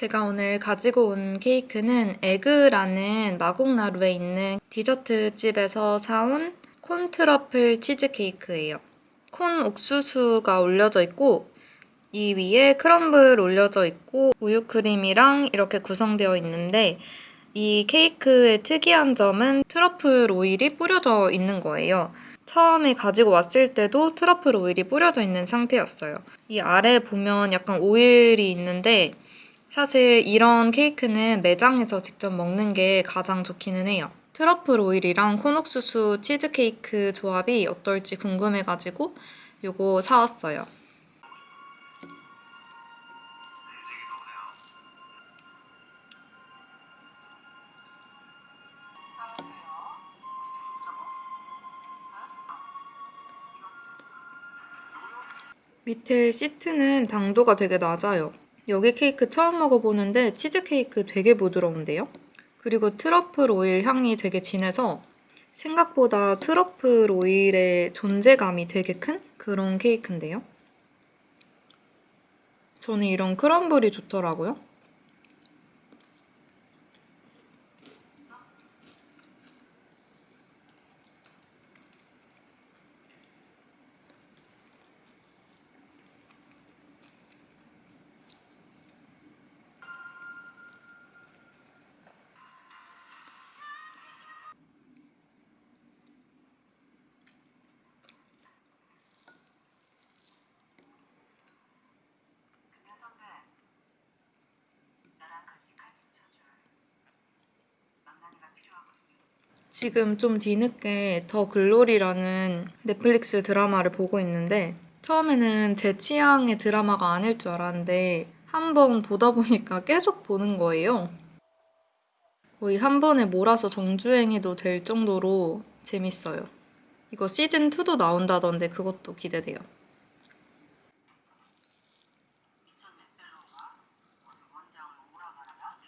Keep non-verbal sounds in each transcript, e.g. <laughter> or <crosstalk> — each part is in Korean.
제가 오늘 가지고 온 케이크는 에그라는 마곡나루에 있는 디저트 집에서 사온 corn truffle 치즈 케이크예요. corn 옥수수가 올려져 있고 이 위에 crumble 올려져 있고 우유 크림이랑 이렇게 구성되어 있는데 이 케이크의 특이한 점은 트러플 오일이 뿌려져 있는 거예요. 처음에 가지고 왔을 때도 트러플 오일이 뿌려져 있는 상태였어요. 이 아래 보면 약간 오일이 있는데 사실 이런 케이크는 매장에서 직접 먹는 게 가장 좋기는 해요. 트러플 오일이랑 콘옥수수 치즈케이크 조합이 어떨지 궁금해가지고 이거 사왔어요. 밑에 시트는 당도가 되게 낮아요. 여기 케이크 처음 먹어보는데 치즈케이크 되게 부드러운데요? 그리고 트러플 오일 향이 되게 진해서 생각보다 트러플 오일의 존재감이 되게 큰 그런 케이크인데요? 저는 이런 크럼블이 좋더라고요. 지금 좀 뒤늦게 더 글로리라는 넷플릭스 드라마를 보고 있는데 처음에는 제 취향의 드라마가 아닐 줄 알았는데 한 번 보다 보니까 계속 보는 거예요. 거의 한 번에 몰아서 정주행해도 될 정도로 재밌어요. 이거 시즌2도 나온다던데 그것도 기대돼요. 미쳤네 펠로우가 오늘 원장을 오라 말하면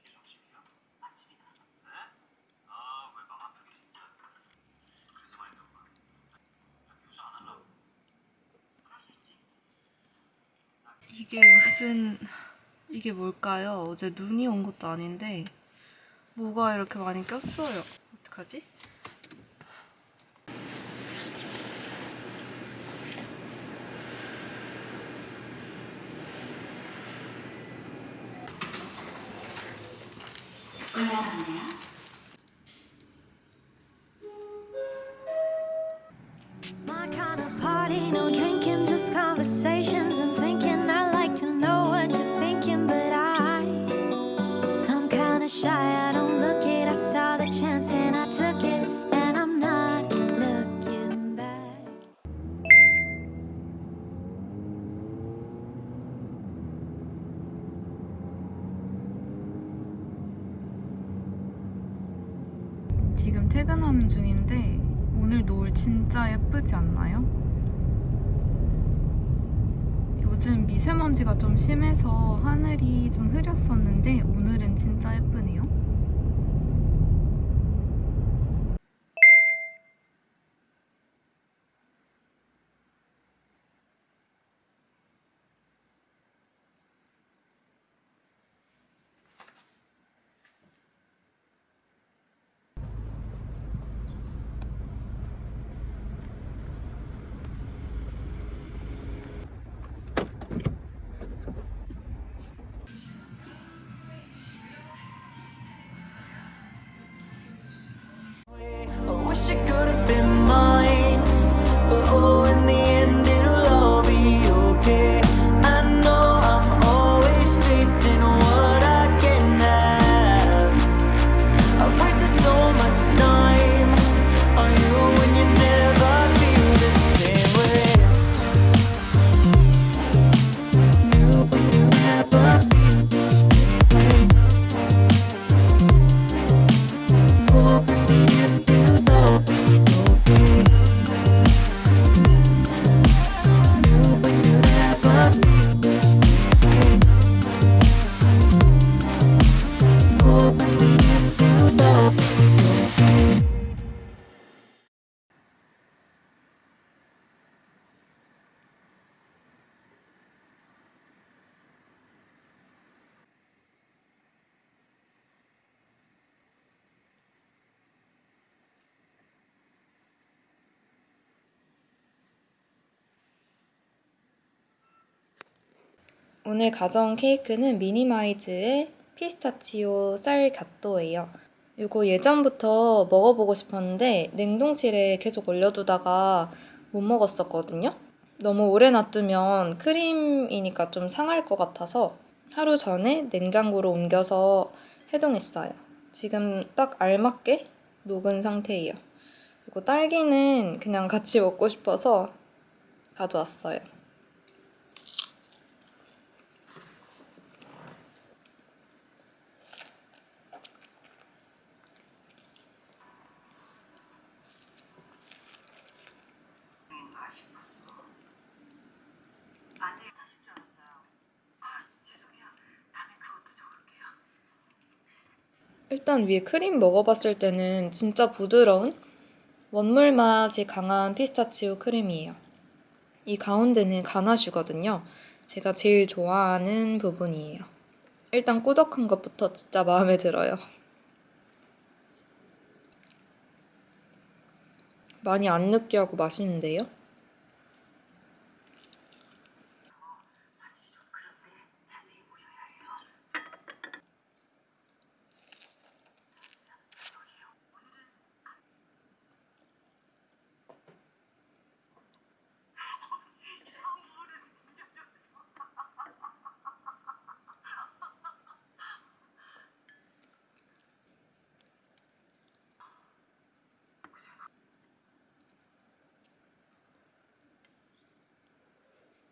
이게 점심이야? 아침이다. 네? 아, 왜 맘 아프게 진짜. 그래서 말인가 봐. 교수 안 하려고. 그럴 수 있지. 이게 무슨 이게 뭘까요? 어제 눈이 온 것도 아닌데 뭐가 이렇게 많이 꼈어요. 어떡하지? 지금 퇴근하는 중인데 오늘 노을 진짜 예쁘지 않나요? 요즘 미세먼지가 좀 심해서 하늘이 좀 흐렸었는데 오늘은 진짜 예쁘네요. 오늘 가져온 케이크는 미니마이즈의 피스타치오 쌀 갓도예요. 이거 예전부터 먹어보고 싶었는데 냉동실에 계속 올려두다가 못 먹었었거든요. 너무 오래 놔두면 크림이니까 좀 상할 것 같아서 하루 전에 냉장고로 옮겨서 해동했어요. 지금 딱 알맞게 녹은 상태예요. 그리고 딸기는 그냥 같이 먹고 싶어서 가져왔어요. 인가 싶었어. 아직 하실 줄 알았어요. 아 죄송해요. 다음에 그것도 적을게요. 일단 위에 크림 먹어봤을 때는 진짜 부드러운 원물 맛이 강한 피스타치오 크림이에요. 이 가운데는 가나슈거든요. 제가 제일 좋아하는 부분이에요. 일단 꾸덕한 것부터 진짜 마음에 들어요. 많이 안 느끼하고 맛있는데요? 화질이 좀 그런데 자세히 보셔야 해요. 여기요. 오늘은 이상한 부분에서 진짜 좋아져.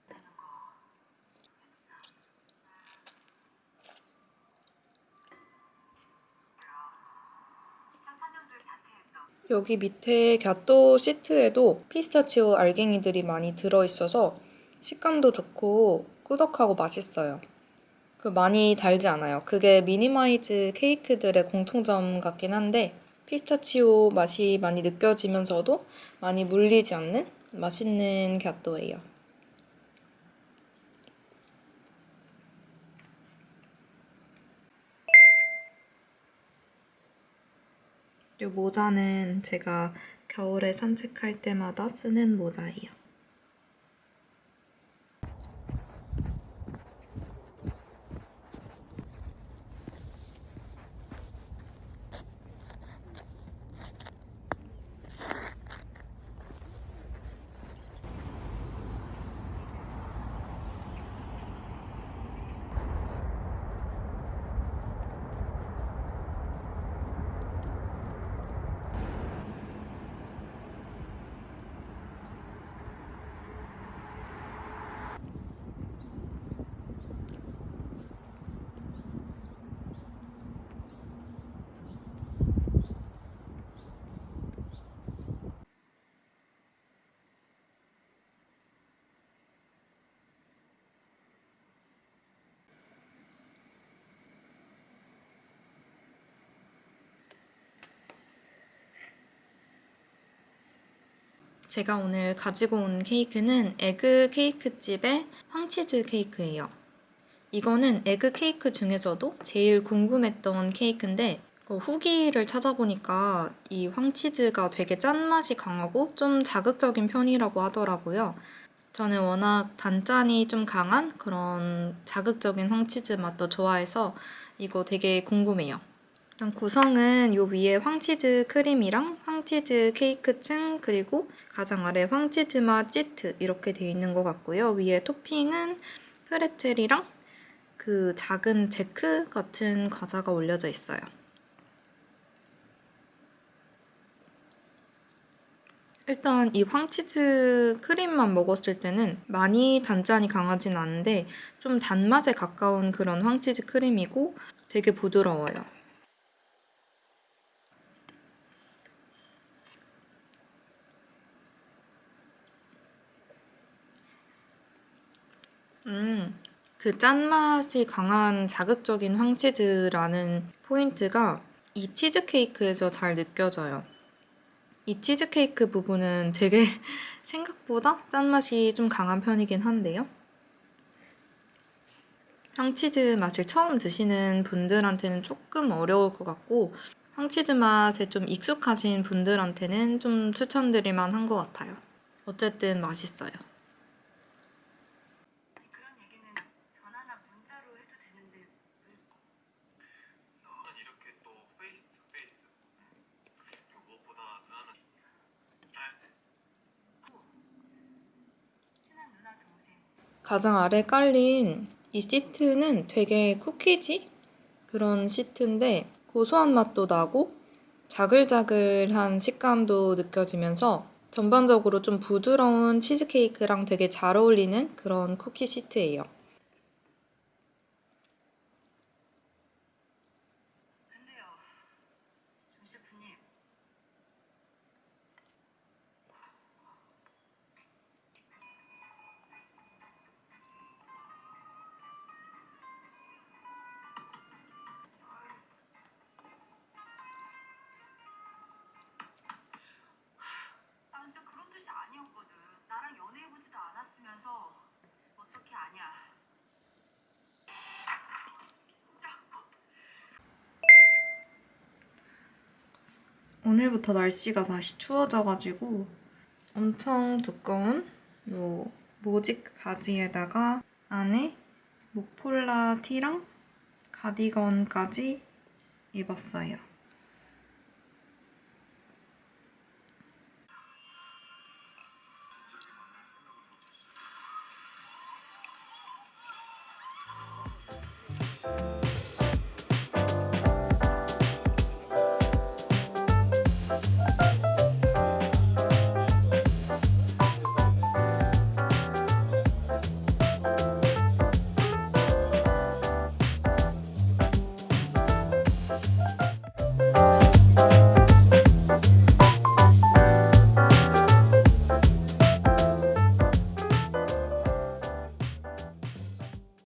내는 거 괜찮아. 2004년도에 자퇴했던 여기 밑에 gâteau 시트에도 피스타치오 알갱이들이 많이 들어있어서 식감도 좋고 꾸덕하고 맛있어요. 그 많이 달지 않아요. 그게 미니마이즈 케이크들의 공통점 같긴 한데 피스타치오 맛이 많이 느껴지면서도 많이 물리지 않는 맛있는 gâteau예요. 이 모자는 제가 겨울에 산책할 때마다 쓰는 모자예요. 제가 오늘 가지고 온 케이크는 에그 케이크집의 황치즈 케이크예요. 이거는 에그 케이크 중에서도 제일 궁금했던 케이크인데 그 후기를 찾아보니까 이 황치즈가 되게 짠맛이 강하고 좀 자극적인 편이라고 하더라고요. 저는 워낙 단짠이 좀 강한 그런 자극적인 황치즈 맛도 좋아해서 이거 되게 궁금해요. 일단 구성은 요 위에 황치즈 크림이랑 황치즈 케이크층 그리고 가장 아래 황치즈 맛 시트 이렇게 되어 있는 것 같고요. 위에 토핑은 프레첼이랑 그 작은 제크 같은 과자가 올려져 있어요. 일단 이 황치즈 크림만 먹었을 때는 많이 단짠이 강하진 않은데 좀 단맛에 가까운 그런 황치즈 크림이고 되게 부드러워요. 음, 그 짠맛이 강한 자극적인 황치즈라는 포인트가 이 치즈케이크에서 잘 느껴져요. 이 치즈케이크 부분은 되게 <laughs> 생각보다 짠맛이 좀 강한 편이긴 한데요. 황치즈 맛을 처음 드시는 분들한테는 조금 어려울 것 같고 황치즈 맛에 좀 익숙하신 분들한테는 좀 추천드릴 만한 것 같아요. 어쨌든 맛있어요. 그런 얘기는 전하나 가장 아래 깔린 이 시트는 되게 쿠키지? 그런 시트인데 고소한 맛도 나고 자글자글한 식감도 느껴지면서 전반적으로 좀 부드러운 치즈케이크랑 되게 잘 어울리는 그런 쿠키 시트예요. 오늘부터 날씨가 다시 추워져가지고 엄청 두꺼운 요 모직 바지에다가 안에 목폴라 티랑 가디건까지 입었어요.